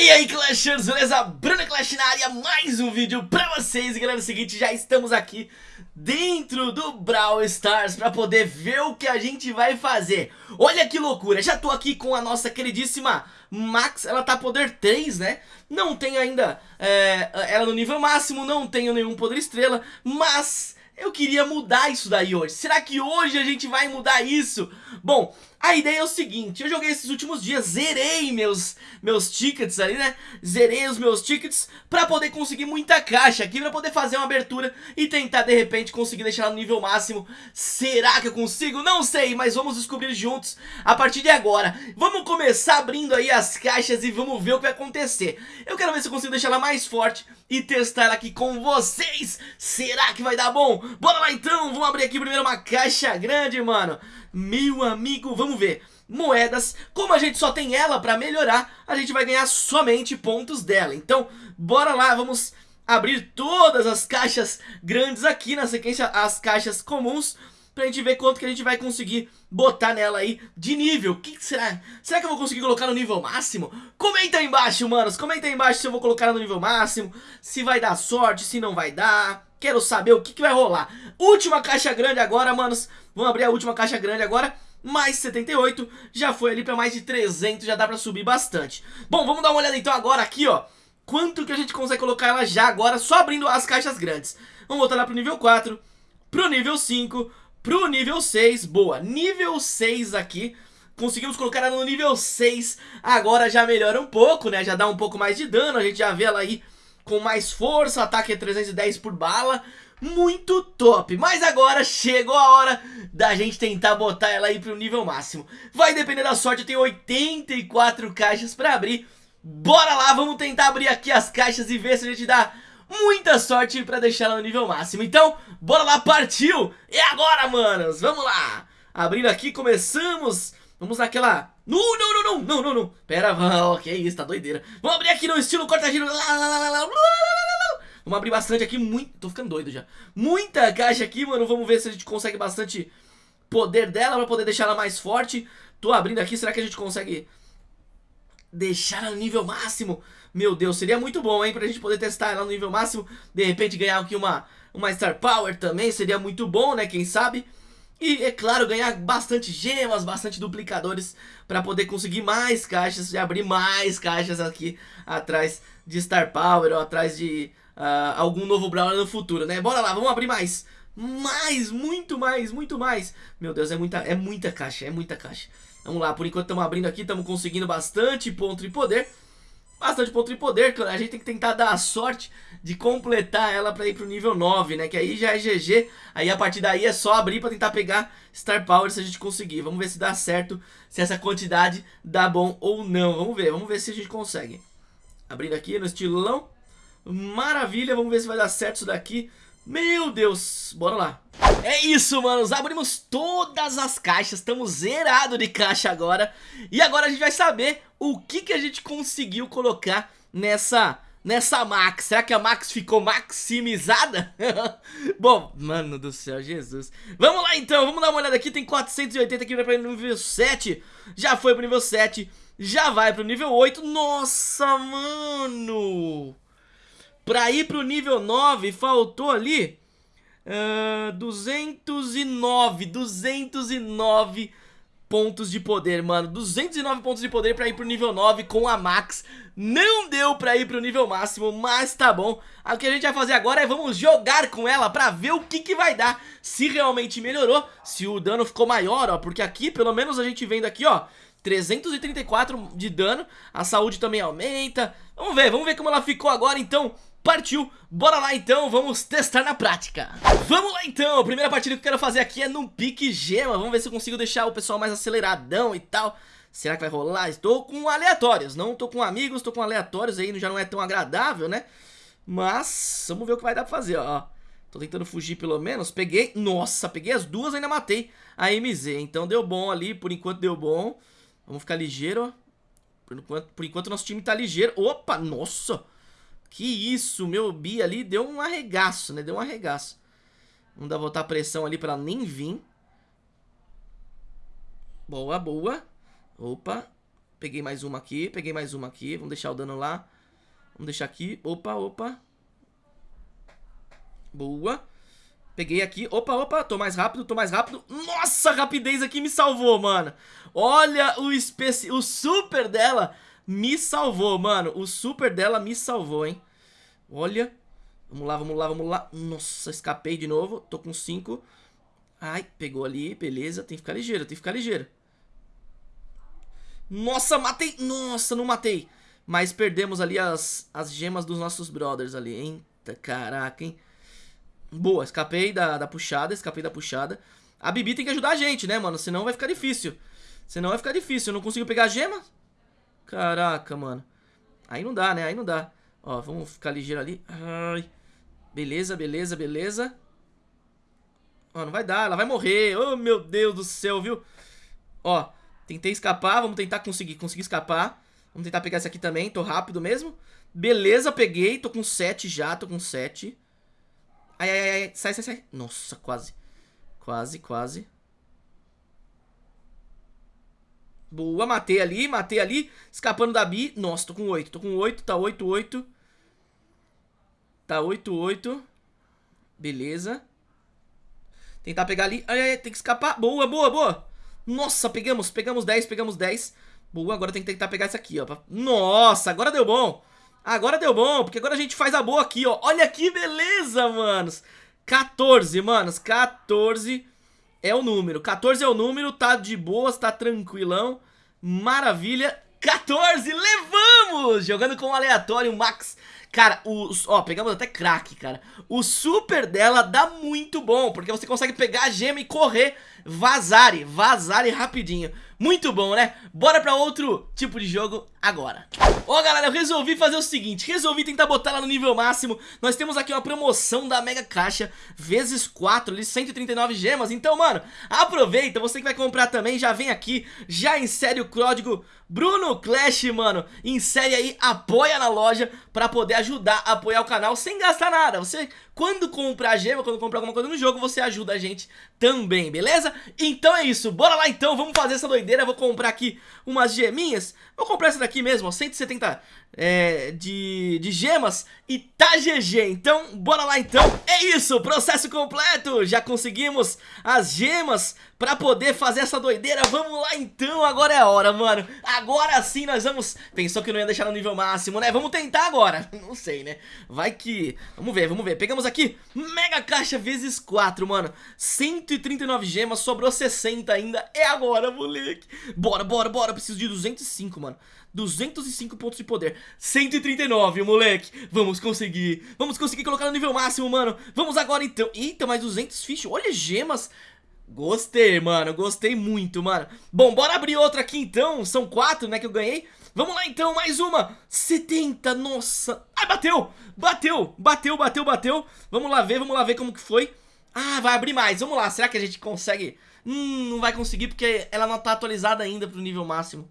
E aí Clashers, beleza? Bruno Clash na área, mais um vídeo pra vocês E galera, é o seguinte, já estamos aqui dentro do Brawl Stars Pra poder ver o que a gente vai fazer Olha que loucura, já tô aqui com a nossa queridíssima Max Ela tá poder 3, né? Não tem ainda é, ela no nível máximo, não tenho nenhum poder estrela Mas eu queria mudar isso daí hoje Será que hoje a gente vai mudar isso? Bom, a ideia é o seguinte, eu joguei esses últimos dias, zerei meus, meus tickets ali, né? Zerei os meus tickets pra poder conseguir muita caixa aqui, pra poder fazer uma abertura e tentar de repente conseguir deixar no nível máximo. Será que eu consigo? Não sei, mas vamos descobrir juntos a partir de agora. Vamos começar abrindo aí as caixas e vamos ver o que vai acontecer. Eu quero ver se eu consigo deixar ela mais forte e testar ela aqui com vocês. Será que vai dar bom? Bora lá então, vamos abrir aqui primeiro uma caixa grande, mano. Meu amigo, vamos ver. Moedas, como a gente só tem ela pra melhorar A gente vai ganhar somente pontos dela. Então, bora lá, vamos abrir todas as caixas grandes aqui Na sequência, as caixas comuns Pra gente ver quanto que a gente vai conseguir botar nela aí de nível O que será? Será que eu vou conseguir colocar no nível máximo? Comenta aí embaixo, manos Comenta aí embaixo se eu vou colocar no nível máximo Se vai dar sorte, se não vai dar Quero saber o que, que vai rolar Última caixa grande agora, manos Vamos abrir a última caixa grande agora mais 78, já foi ali pra mais de 300, já dá pra subir bastante. Bom, vamos dar uma olhada então agora aqui, ó. Quanto que a gente consegue colocar ela já agora, só abrindo as caixas grandes. Vamos voltar lá pro nível 4, pro nível 5, pro nível 6. Boa, nível 6 aqui. Conseguimos colocar ela no nível 6. Agora já melhora um pouco, né? Já dá um pouco mais de dano, a gente já vê ela aí com mais força, ataque é 310 por bala muito top. Mas agora chegou a hora da gente tentar botar ela aí pro nível máximo. Vai depender da sorte, eu tenho 84 caixas pra abrir. Bora lá, vamos tentar abrir aqui as caixas e ver se a gente dá muita sorte pra deixar ela no nível máximo. Então, bora lá, partiu! É agora, manos, vamos lá! Abrindo aqui, começamos... Vamos naquela... Não, não, não, não, não, não, não. Pera, oh, que isso, tá doideira. Vamos abrir aqui no estilo corta-giro. Vamos abrir bastante aqui, muito... Tô ficando doido já. Muita caixa aqui, mano. Vamos ver se a gente consegue bastante poder dela pra poder deixar ela mais forte. Tô abrindo aqui, será que a gente consegue deixar no nível máximo? Meu Deus, seria muito bom, hein, pra gente poder testar ela no nível máximo. De repente ganhar aqui uma, uma Star Power também, seria muito bom, né, quem sabe? E, é claro, ganhar bastante gemas, bastante duplicadores para poder conseguir mais caixas e abrir mais caixas aqui atrás de Star Power ou atrás de uh, algum novo Brawler no futuro, né? Bora lá, vamos abrir mais. Mais, muito mais, muito mais. Meu Deus, é muita, é muita caixa, é muita caixa. Vamos lá, por enquanto estamos abrindo aqui, estamos conseguindo bastante ponto de poder. Bastante ponto de poder, a gente tem que tentar dar a sorte de completar ela para ir pro nível 9, né? Que aí já é GG, aí a partir daí é só abrir para tentar pegar Star Power se a gente conseguir. Vamos ver se dá certo, se essa quantidade dá bom ou não. Vamos ver, vamos ver se a gente consegue. Abrindo aqui no estilão. Maravilha, vamos ver se vai dar certo isso daqui. Meu Deus, bora lá. É isso, manos, abrimos todas as caixas, estamos zerado de caixa agora. E agora a gente vai saber o que, que a gente conseguiu colocar nessa, nessa Max. Será que a Max ficou maximizada? Bom, mano do céu, Jesus. Vamos lá então, vamos dar uma olhada aqui, tem 480 aqui para o nível 7. Já foi pro nível 7, já vai pro nível 8. Nossa, mano... Pra ir pro nível 9, faltou ali uh, 209, 209 pontos de poder, mano. 209 pontos de poder pra ir pro nível 9 com a Max. Não deu pra ir pro nível máximo, mas tá bom. O que a gente vai fazer agora é vamos jogar com ela pra ver o que que vai dar. Se realmente melhorou, se o dano ficou maior, ó Porque aqui, pelo menos a gente vendo aqui, ó 334 de dano, a saúde também aumenta. Vamos ver, vamos ver como ela ficou agora então Partiu, bora lá então, vamos testar na prática. Vamos lá então, a primeira partida que eu quero fazer aqui é num pique gema. Vamos ver se eu consigo deixar o pessoal mais aceleradão e tal. Será que vai rolar? Estou com aleatórios, não estou com amigos, estou com aleatórios aí, já não é tão agradável, né? Mas, vamos ver o que vai dar pra fazer, ó. Tô tentando fugir pelo menos, peguei, nossa, peguei as duas ainda matei a MZ Então deu bom ali, por enquanto deu bom. Vamos ficar ligeiro, Por enquanto, por enquanto nosso time tá ligeiro. Opa, nossa que isso, meu Bi ali deu um arregaço, né? Deu um arregaço. Dar voltar a pressão ali pra nem vir. Boa, boa. Opa. Peguei mais uma aqui, peguei mais uma aqui. Vamos deixar o dano lá. Vamos deixar aqui. Opa, opa. Boa. Peguei aqui. Opa, opa. Tô mais rápido, tô mais rápido. Nossa, a rapidez aqui me salvou, mano. Olha o, especi... o super dela me salvou, mano. O super dela me salvou, hein. Olha. Vamos lá, vamos lá, vamos lá. Nossa, escapei de novo. Tô com 5. Ai, pegou ali. Beleza. Tem que ficar ligeiro, tem que ficar ligeiro. Nossa, matei. Nossa, não matei. Mas perdemos ali as, as gemas dos nossos brothers ali. Eita, caraca, hein. Boa, escapei da, da puxada, escapei da puxada. A Bibi tem que ajudar a gente, né, mano? Senão vai ficar difícil. Senão vai ficar difícil. Eu não consigo pegar a gema. Caraca, mano. Aí não dá, né? Aí não dá. Ó, vamos ficar ligeiro ali. Ai. Beleza, beleza, beleza. Ó, não vai dar. Ela vai morrer. Oh, meu Deus do céu, viu? Ó, tentei escapar. Vamos tentar conseguir, conseguir escapar. Vamos tentar pegar esse aqui também. Tô rápido mesmo. Beleza, peguei. Tô com 7 já. Tô com 7. Ai, ai, ai. Sai, sai, sai. Nossa, quase. Quase, quase. Boa, matei ali, matei ali. Escapando da Bi. Nossa, tô com 8. Tô com 8, tá 8, 8. Tá 8, 8. Beleza. Tentar pegar ali. Ai, ai, tem que escapar. Boa, boa, boa. Nossa, pegamos, pegamos 10, pegamos 10. Boa, agora tem que tentar pegar esse aqui, ó. Nossa, agora deu bom. Agora deu bom, porque agora a gente faz a boa aqui, ó. Olha que beleza, manos. 14, manos. 14 é o número. 14 é o número, tá de boas, tá tranquilão. Maravilha. 14, levamos! Jogando com o aleatório, Max. Cara, o, ó, pegamos até crack, cara. O super dela dá muito bom, porque você consegue pegar a gema e correr, vazare, vazare rapidinho. Muito bom, né? Bora pra outro tipo de jogo agora. Ó, galera, eu resolvi fazer o seguinte, resolvi tentar botar ela no nível máximo. Nós temos aqui uma promoção da Mega Caixa, vezes 4, ali, 139 gemas. Então, mano, aproveita, você que vai comprar também, já vem aqui, já insere o código Bruno Clash, mano. Insere aí, apoia na loja pra poder ajudar a apoiar o canal sem gastar nada. Você, quando comprar gema, quando comprar alguma coisa no jogo, você ajuda a gente também, beleza? Então é isso, bora lá então, vamos fazer essa doideira. Vou comprar aqui umas geminhas. Vou comprar essa daqui mesmo, ó, 170 é, de, de gemas e tá GG. Então, bora lá então. É isso, processo completo. Já conseguimos as gemas pra poder fazer essa doideira. Vamos lá então, agora é a hora, mano. Sim nós vamos... Pensou que não ia deixar no nível máximo, né? Vamos tentar agora. Não sei, né? Vai que... Vamos ver, vamos ver. Pegamos aqui mega caixa vezes 4, mano. 139 gemas, sobrou 60 ainda. É agora, moleque. Bora, bora, bora. Preciso de 205, mano. 205 pontos de poder 139, moleque Vamos conseguir Vamos conseguir colocar no nível máximo, mano Vamos agora então Eita, mais 200 fichas Olha, gemas Gostei, mano Gostei muito, mano. Bom, bora abrir outra aqui então. São quatro, né, que eu ganhei. Vamos lá então, mais uma. 70, nossa. Ah, bateu Bateu, bateu, bateu, bateu. Vamos lá ver, vamos lá ver como que foi. Ah, vai abrir mais Vamos lá, será que a gente consegue? Hum, não vai conseguir porque ela não tá atualizada ainda pro nível máximo.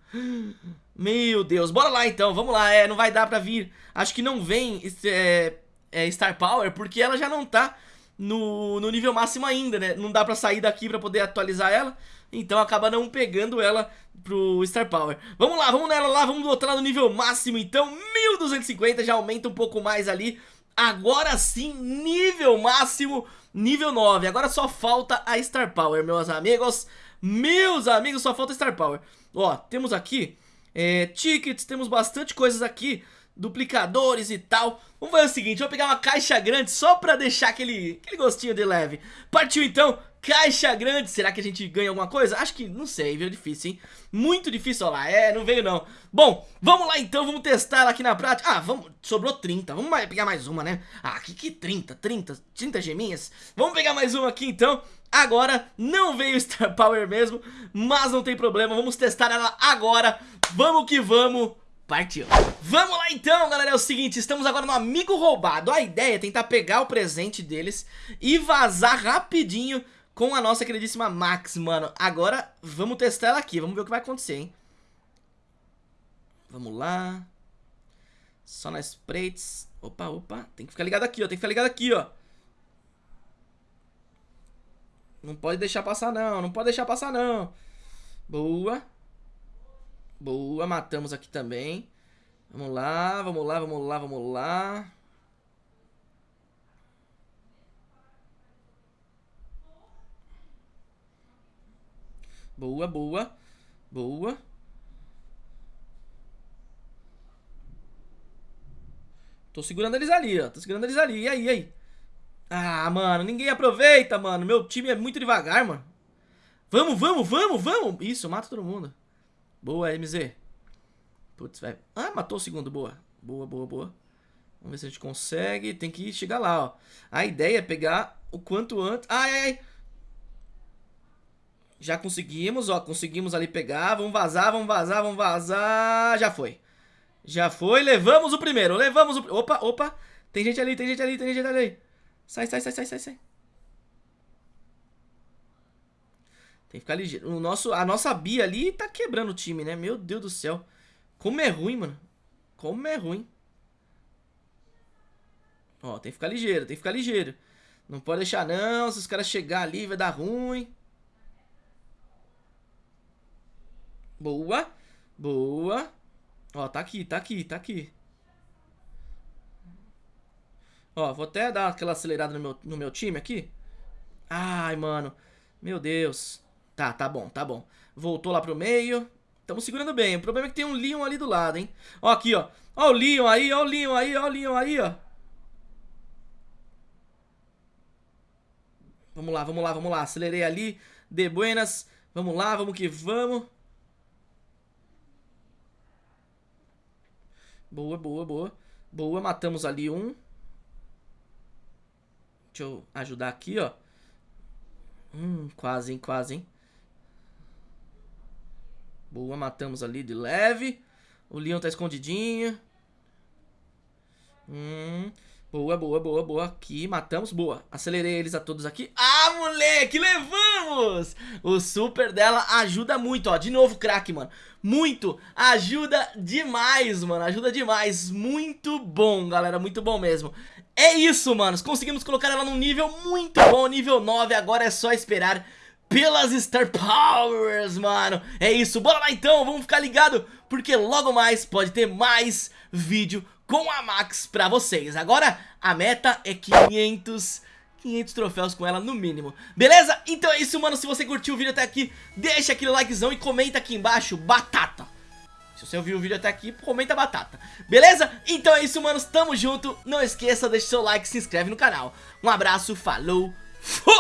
Meu Deus, bora lá então, vamos lá, é, não vai dar pra vir. Acho que não vem é, é, Star Power porque ela já não tá no, no nível máximo ainda, né? Não dá pra sair daqui pra poder atualizar ela Então acaba não pegando ela pro Star Power. Vamos lá, vamos nela lá, vamos botar ela no nível máximo então. 1250, já aumenta um pouco mais ali. Agora sim, nível máximo, nível 9 Agora só falta a Star Power, meus amigos. Meus amigos, só falta a Star Power. Ó, temos aqui é, tickets, temos bastante coisas aqui, duplicadores e tal. Vamos fazer o seguinte, vou pegar uma caixa grande só pra deixar aquele, aquele gostinho de leve. Partiu então, caixa grande, será que a gente ganha alguma coisa? Acho que, não sei, viu, difícil, hein? Muito difícil, olha lá, é, não veio não. Bom, vamos lá então, vamos testar aqui na prática. Ah, vamos, sobrou 30, vamos pegar mais uma, né? Ah, que que 30, 30, 30 geminhas? Vamos pegar mais uma aqui então. Agora não veio Star Power mesmo, mas não tem problema, vamos testar ela agora. Vamos que vamos. Partiu. Vamos lá então, galera, é o seguinte, estamos agora no Amigo Roubado. A ideia é tentar pegar o presente deles e vazar rapidinho com a nossa queridíssima Max, mano. Agora vamos testar ela aqui, vamos ver o que vai acontecer, hein. Vamos lá. Só nas sprites. Opa, opa, tem que ficar ligado aqui, ó, tem que ficar ligado aqui, ó. Não pode deixar passar não, não pode deixar passar não. Boa. Boa, matamos aqui também. Vamos lá, vamos lá, vamos lá, vamos lá. Boa, boa. Boa. Tô segurando eles ali, ó. Tô segurando eles ali. E aí, e aí? Ah, mano, ninguém aproveita, mano. Meu time é muito devagar, mano. Vamos, vamos, vamos, vamos. Isso, mata todo mundo. Boa, MZ. Putz, vai. Ah, matou o segundo. Boa. Boa, boa, boa. Vamos ver se a gente consegue. Tem que chegar lá, ó. A ideia é pegar o quanto antes. Ai, ai, ai. Já conseguimos, ó. Conseguimos ali pegar. Vamos vazar, vamos vazar, vamos vazar. Já foi. Já foi. Levamos o primeiro. Levamos o... Opa, opa. Tem gente ali, tem gente ali, tem gente ali. Sai, sai, sai, sai, sai, sai. Tem que ficar ligeiro. O nosso, a nossa Bia ali tá quebrando o time, né? Meu Deus do céu. Como é ruim, mano. Como é ruim. Ó, tem que ficar ligeiro, tem que ficar ligeiro. Não pode deixar não, se os caras chegar ali vai dar ruim. Boa. Boa. Ó, tá aqui, tá aqui, tá aqui. Ó, vou até dar aquela acelerada no meu, no meu time aqui. Ai, mano. Meu Deus. Tá, tá bom, tá bom. Voltou lá pro meio. Estamos segurando bem. O problema é que tem um Leon ali do lado, hein? Ó, aqui, ó. Ó o Leon aí, ó o Leon aí, ó o Leon aí, ó. Vamos lá, vamos lá, vamos lá. Acelerei ali. De buenas. Vamos lá, vamos que vamos. Boa, boa, boa. Boa, matamos ali um. Deixa eu ajudar aqui, ó. Hum, quase, hein, quase, hein. Boa, matamos ali de leve. O Leon tá escondidinho. Hum. Boa, boa, boa, boa. Aqui, matamos. Boa. Acelerei eles a todos aqui. Ah, moleque, levamos! O super dela ajuda muito, ó. De novo, craque, mano. Muito. Ajuda demais, mano. Ajuda demais. Muito bom, galera. Muito bom mesmo. É isso, manos. Conseguimos colocar ela num nível muito bom. Nível 9. Agora é só esperar pelas Star Powers, mano. É isso, bora lá então, vamos ficar ligado, porque logo mais pode ter mais vídeo com a Max pra vocês. Agora, a meta é 500... 500 troféus com ela no mínimo Beleza? Então é isso, mano Se você curtiu o vídeo até aqui Deixa aquele likezão e comenta aqui embaixo Batata Se você ouviu o vídeo até aqui, comenta batata Beleza? Então é isso, manos Tamo junto Não esqueça, deixa seu like, se inscreve no canal Um abraço, falou, fui!